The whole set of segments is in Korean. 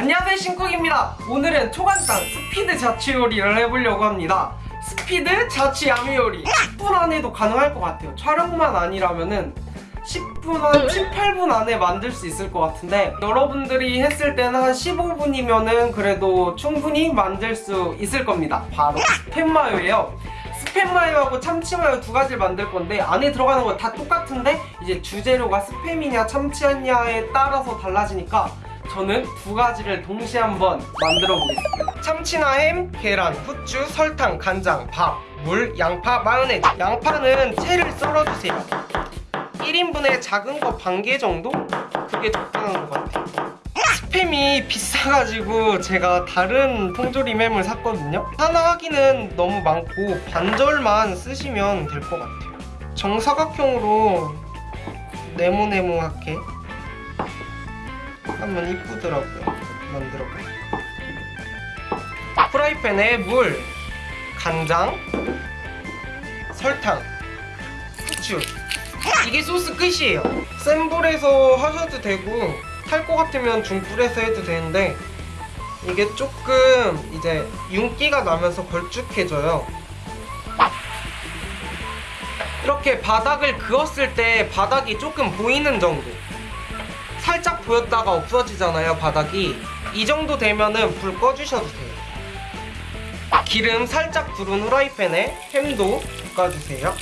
안녕하세요 신쿡입니다. 오늘은 초간단 스피드 자취 요리를 해보려고 합니다. 스피드 자취 yummy 요리. 10분 안에도 가능할 것 같아요. 촬영만 아니라면은 10분 한 7, 8분 안에 만들 수 있을 것 같은데 여러분들이 했을 때는 한 15분이면은 그래도 충분히 만들 수 있을 겁니다. 바로 스팸 마요예요. 스팸 마요하고 참치 마요 두 가지를 만들 건데 안에 들어가는 건 다 똑같은데 이제 주재료가 스팸이냐 참치냐에 따라서 달라지니까 저는 두 가지를 동시에 한번 만들어 보겠습니다. 참치나 햄, 계란, 후추, 설탕, 간장, 밥, 물, 양파, 마요네즈. 양파는 채를 썰어주세요. 1인분에 작은 거 반 개 정도? 그게 적당한 것 같아요. 스팸이 비싸가지고 제가 다른 통조림 햄을 샀거든요. 하나 하기는 너무 많고 반절만 쓰시면 될 것 같아요. 정사각형으로 네모네모하게 하면 이쁘더라고요. 만들어봐요. 프라이팬에 물, 간장, 설탕, 후추. 이게 소스 끝이에요. 센 불에서 하셔도 되고 탈 것 같으면 중불에서 해도 되는데 이게 조금 이제 윤기가 나면서 걸쭉해져요. 이렇게 바닥을 그었을 때 바닥이 조금 보이는 정도 살짝 보였다가 없어지잖아요 바닥이. 이 정도 되면은 불 꺼주셔도 돼요. 기름 살짝 두른 후라이팬에 햄도 볶아주세요.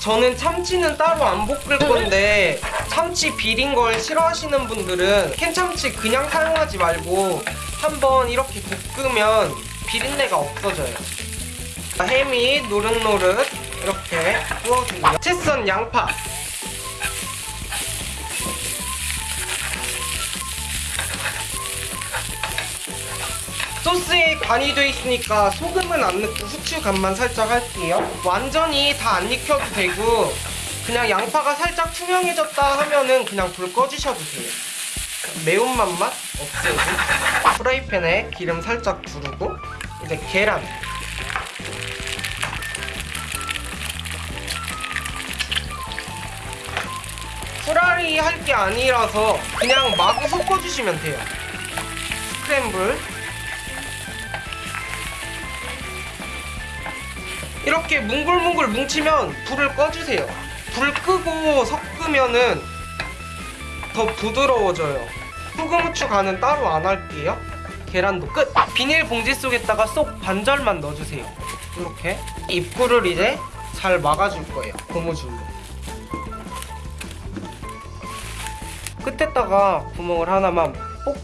저는 참치는 따로 안 볶을 건데 참치 비린 걸 싫어하시는 분들은 캔참치 그냥 사용하지 말고 한번 이렇게 볶으면 비린내가 없어져요. 햄이 노릇노릇 이렇게 구워주고요 채썬 양파. 소스에 간이 돼 있으니까 소금은 안 넣고 후추 간만 살짝 할게요. 완전히 다 안 익혀도 되고 그냥 양파가 살짝 투명해졌다 하면은 그냥 불 꺼주셔도 돼요. 매운맛만 없애고 프라이팬에 기름 살짝 두르고 이제 계란 후라리 할게 아니라서 그냥 마구 섞어주시면 돼요. 스크램블. 이렇게 뭉글뭉글 뭉치면 불을 꺼주세요. 불 끄고 섞으면은 더 부드러워져요. 소금 후추 간은 따로 안 할게요. 계란도 끝! 비닐봉지 속에다가 쏙 반절만 넣어주세요. 이렇게 입구를 이제 잘 막아줄 거예요. 고무줄로 끝에다가 구멍을 하나만 꼭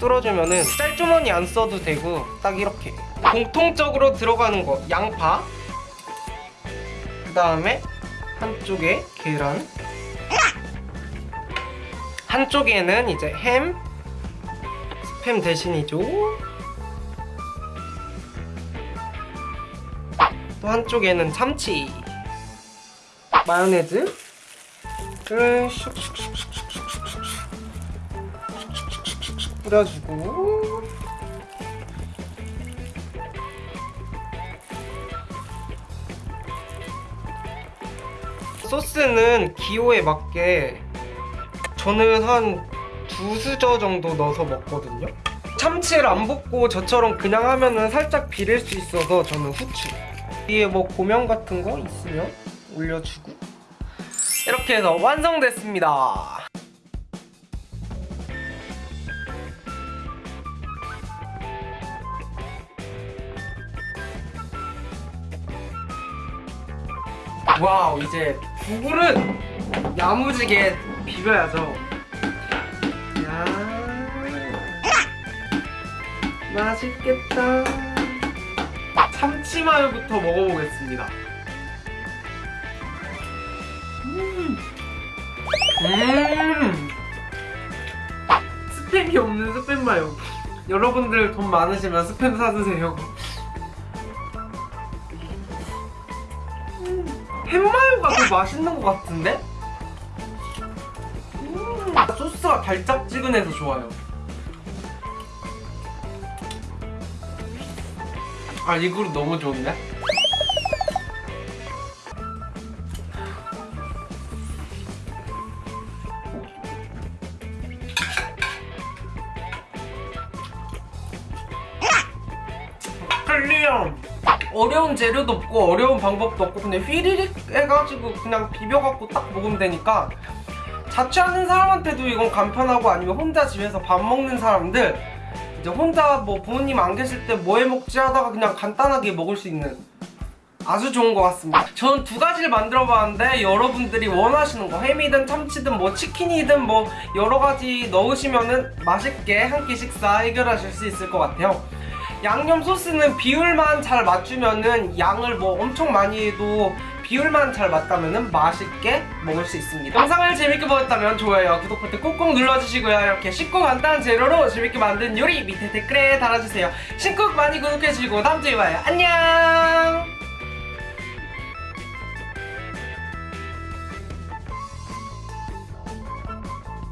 뚫어주면은 짤주머니 안 써도 되고 딱 이렇게. 공통적으로 들어가는 거 양파. 그 다음에 한쪽에 계란. 한쪽에는 이제 햄. 스팸 대신이죠. 또 한쪽에는 참치. 마요네즈를 슉슉슉 뿌려주고. 소스는 기호에 맞게 저는 한 두 수저 정도 넣어서 먹거든요. 참치를 안 볶고 저처럼 그냥 하면은 살짝 비릴 수 있어서 저는 후추. 위에 뭐 고명 같은 거 있으면 올려주고. 이렇게 해서 완성됐습니다 wow 이제 두 그릇 야무지게 비벼야죠. 야. 맛있겠다. 참치마요부터 먹어보겠습니다. 음, 음. 스팸이 없는 스팸마요. 여러분들 돈 많으시면 스팸 사드세요 햄마요가 더 그 맛있는 것 같은데? 음, 소스가 달짝지근해서 좋아요 아, 이 그릇 너무 좋은데? 클리엄! 어려운 재료도 없고 어려운 방법도 없고 그냥 휘리릭 해가지고 그냥 비벼갖고 딱 먹으면 되니까 자취하는 사람한테도 이건 간편하고 아니면 혼자 집에서 밥 먹는 사람들 이제 혼자 뭐 부모님 안 계실 때 뭐 해 먹지 하다가 그냥 간단하게 먹을 수 있는 아주 좋은 것 같습니다. 저는 두 가지를 만들어 봤는데 여러분들이 원하시는 거 햄이든 참치든 뭐 치킨이든 뭐 여러 가지 넣으시면은 맛있게 한 끼 식사 해결하실 수 있을 것 같아요. 양념 소스는 비율만 잘 맞추면은 양을 뭐 엄청 많이 해도 비율만 잘 맞다면은 맛있게 먹을 수 있습니다. 영상을 재밌게 보셨다면 좋아요, 구독 버튼 꾹꾹 눌러주시고요. 이렇게 쉽고 간단한 재료로 재밌게 만든 요리 밑에 댓글에 달아주세요. 신쿡 많이 구독해주시고 다음 주에 봐요. 안녕!